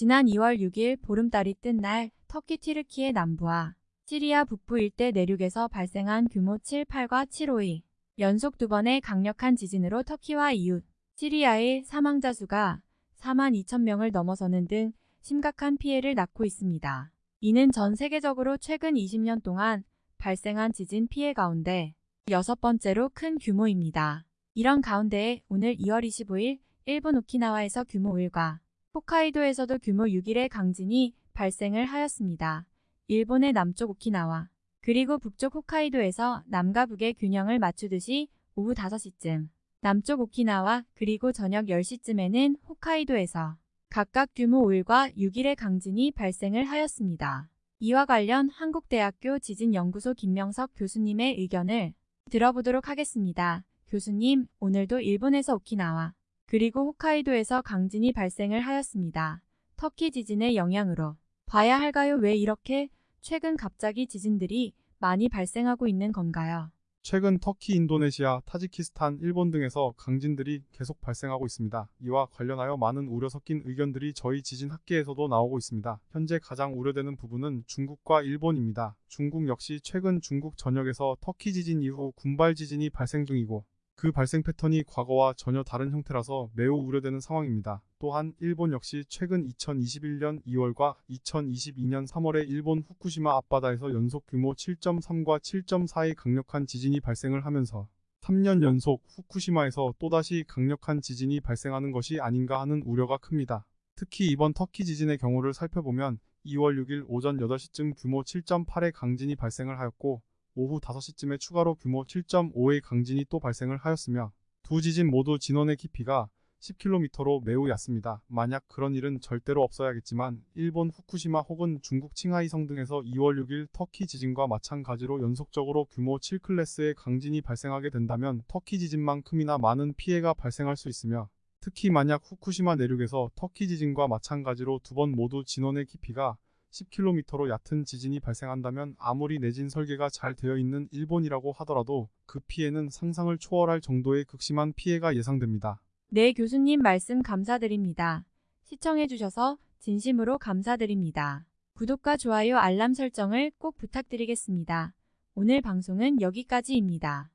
지난 2월 6일 보름달이 뜬 날 터키 튀르키의 남부와 시리아 북부 일대 내륙에서 발생한 규모 7, 8과 7호의 연속 두 번의 강력한 지진으로 터키와 이웃 시리아의 사망자 수가 4만 2천 명을 넘어서는 등 심각한 피해를 낳고 있습니다. 이는 전 세계적으로 최근 20년 동안 발생한 지진 피해 가운데 여섯 번째로 큰 규모입니다. 이런 가운데 오늘 2월 25일 일본 오키나와에서 규모 5일과 홋카이도에서도 규모 6일의 강진이 발생을 하였습니다. 일본의 남쪽 오키나와 그리고 북쪽 홋카이도에서 남과 북의 균형을 맞추듯이 오후 5시쯤 남쪽 오키나와 그리고 저녁 10시쯤에는 홋카이도에서 각각 규모 5일과 6일의 강진이 발생을 하였습니다. 이와 관련 한국대학교 지진연구소 김명석 교수님의 의견을 들어보도록 하겠습니다. 교수님, 오늘도 일본에서 오키나와 그리고 홋카이도에서 강진이 발생을 하였습니다. 터키 지진의 영향으로 봐야 할까요? 왜 이렇게 최근 갑자기 지진들이 많이 발생하고 있는 건가요? 최근 터키, 인도네시아, 타지키스탄, 일본 등에서 강진들이 계속 발생하고 있습니다. 이와 관련하여 많은 우려 섞인 의견들이 저희 지진 학계에서도 나오고 있습니다. 현재 가장 우려되는 부분은 중국과 일본입니다. 중국 역시 최근 중국 전역에서 터키 지진 이후 군발 지진이 발생 중이고 그 발생 패턴이 과거와 전혀 다른 형태라서 매우 우려되는 상황입니다. 또한 일본 역시 최근 2021년 2월과 2022년 3월에 일본 후쿠시마 앞바다에서 연속 규모 7.3과 7.4의 강력한 지진이 발생을 하면서 3년 연속 후쿠시마에서 또다시 강력한 지진이 발생하는 것이 아닌가 하는 우려가 큽니다. 특히 이번 터키 지진의 경우를 살펴보면 2월 6일 오전 8시쯤 규모 7.8의 강진이 발생을 하였고 오후 5시쯤에 추가로 규모 7.5의 강진이 또 발생을 하였으며 두 지진 모두 진원의 깊이가 10km로 매우 얕습니다. 만약 그런 일은 절대로 없어야겠지만 일본 후쿠시마 혹은 중국 칭하이성 등에서 2월 6일 터키 지진과 마찬가지로 연속적으로 규모 7클래스의 강진이 발생하게 된다면 터키 지진만큼이나 많은 피해가 발생할 수 있으며 특히 만약 후쿠시마 내륙에서 터키 지진과 마찬가지로 두 번 모두 진원의 깊이가 10km로 얕은 지진이 발생한다면 아무리 내진 설계가 잘 되어 있는 일본이라고 하더라도 그 피해는 상상을 초월할 정도의 극심한 피해가 예상됩니다. 네, 교수님 말씀 감사드립니다. 시청해주셔서 진심으로 감사드립니다. 구독과 좋아요 알람 설정을 꼭 부탁드리겠습니다. 오늘 방송은 여기까지입니다.